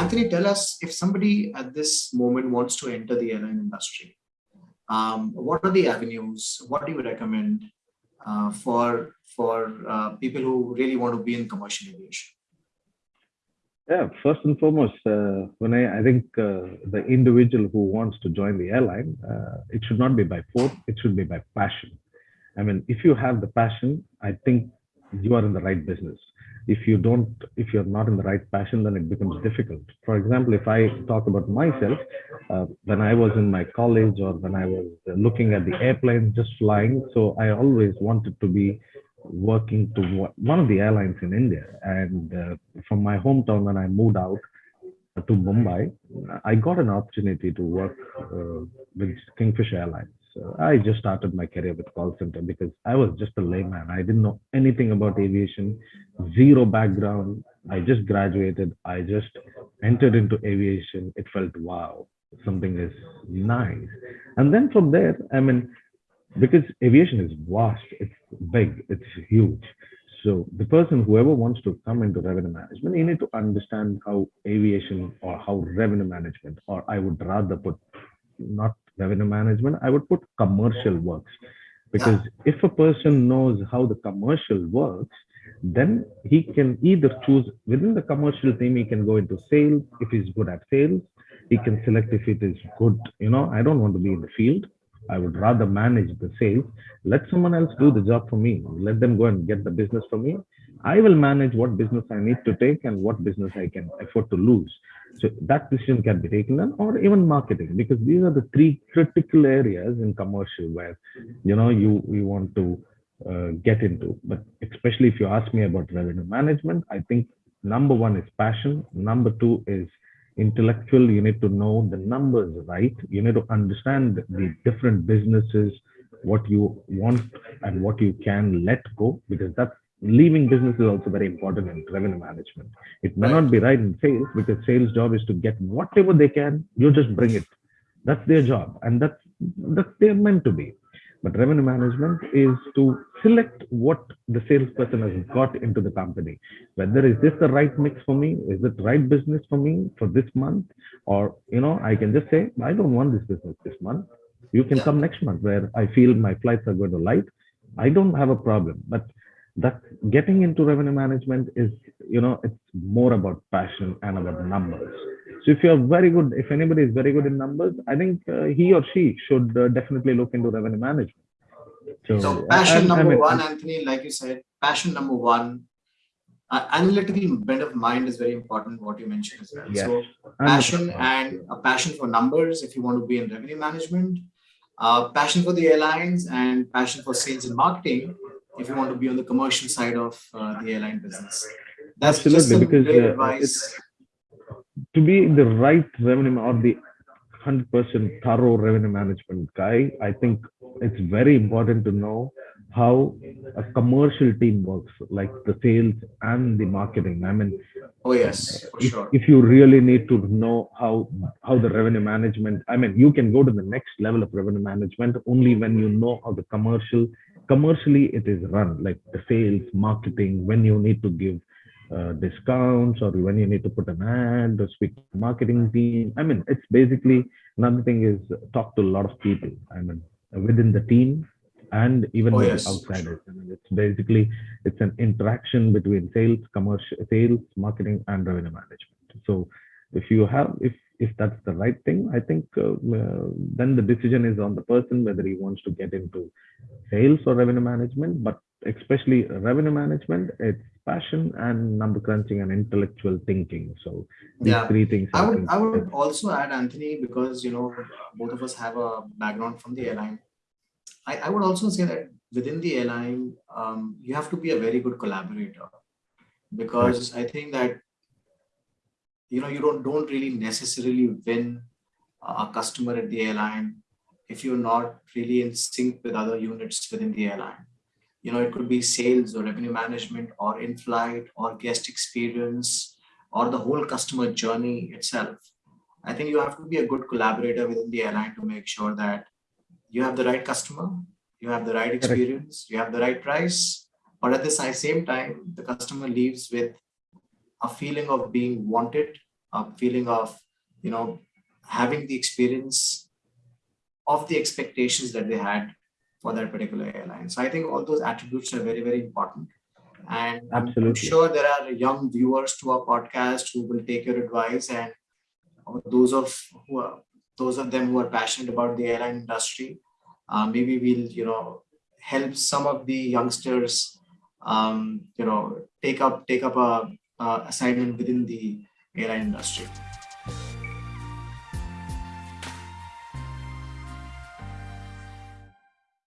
Anthony, tell us if somebody at this moment wants to enter the airline industry, um, what are the avenues? What do you recommend uh, for for uh, people who really want to be in commercial aviation? Yeah, first and foremost, uh, when I, I think uh, the individual who wants to join the airline, uh, it should not be by force, it should be by passion. I mean, if you have the passion, I think you are in the right business. If you don't, if you're not in the right passion, then it becomes difficult. For example, if I talk about myself, uh, when I was in my college or when I was looking at the airplane just flying, so I always wanted to be working to one of the airlines in India. And uh, from my hometown, when I moved out to Mumbai, I got an opportunity to work uh, with Kingfisher Airlines. I just started my career with call center because I was just a layman. I didn't know anything about aviation, zero background. I just graduated. I just entered into aviation. It felt wow, something is nice. And then from there, I mean, because aviation is vast, it's big, it's huge. So the person, whoever wants to come into revenue management, you need to understand how aviation or how revenue management, or I would rather put not revenue management, I would put commercial works. Because if a person knows how the commercial works, then he can either choose within the commercial team, he can go into sales. If he's good at sales, he can select if it is good. You know, I don't want to be in the field. I would rather manage the sales. Let someone else do the job for me. Let them go and get the business for me. I will manage what business I need to take and what business I can afford to lose. So that decision can be taken or even marketing because these are the three critical areas in commercial where you know you you want to uh, get into. But especially if you ask me about revenue management, I think number one is passion. Number two is intellectual you need to know the numbers right? You need to understand the different businesses what you want and what you can let go because that's leaving business is also very important in revenue management. It may not be right. in sales because sales job is to get whatever they can you just bring it. That's their job and that's that's they're meant to be but revenue management is to select what the salesperson has got into the company. Whether is this the right mix for me? Is it right business for me for this month? Or, you know, I can just say, I don't want this business this month. You can yeah. come next month where I feel my flights are going to light. I don't have a problem. But that getting into revenue management is, you know, it's more about passion and about numbers. So if you're very good, if anybody is very good in numbers, I think uh, he or she should uh, definitely look into revenue management. So, so passion number I mean, one, Anthony, like you said, passion number one, uh, analytical bent of mind is very important, what you mentioned as well. Yes. So passion and a passion for numbers, if you want to be in revenue management, uh, passion for the airlines and passion for sales and marketing, if you want to be on the commercial side of uh, the airline business. That's Absolutely, because uh, advice to be the right revenue or the 100% thorough revenue management guy, I think it's very important to know how a commercial team works, like the sales and the marketing. I mean, oh yes, if, sure. if you really need to know how how the revenue management, I mean, you can go to the next level of revenue management only when you know how the commercial commercially it is run, like the sales, marketing, when you need to give uh, discounts or when you need to put an ad or speak to marketing team. I mean, it's basically another thing is talk to a lot of people. I mean, within the team and even oh, yes. outsiders. I mean, it's basically it's an interaction between sales, commercial, sales, marketing, and revenue management. So if you have if if that's the right thing, I think uh, uh, then the decision is on the person whether he wants to get into sales or revenue management. But especially revenue management, it's passion and number crunching and intellectual thinking. So these yeah. three things. I, would I would also add Anthony because you know both of us have a background from the airline. I, I would also say that within the airline, um, you have to be a very good collaborator because right. I think that you know you don't don't really necessarily win a customer at the airline if you're not really in sync with other units within the airline you know, it could be sales or revenue management or in-flight or guest experience or the whole customer journey itself. I think you have to be a good collaborator within the airline to make sure that you have the right customer, you have the right experience, you have the right price, but at the same time, the customer leaves with a feeling of being wanted a feeling of you know having the experience of the expectations that they had for that particular airline. So I think all those attributes are very, very important. And I'm- I'm Absolutely. sure there are young viewers to our podcast who will take your advice and those of who are those of them who are passionate about the airline industry. Uh, maybe we'll you know help some of the youngsters um, you know take up take up a, a assignment within the airline industry.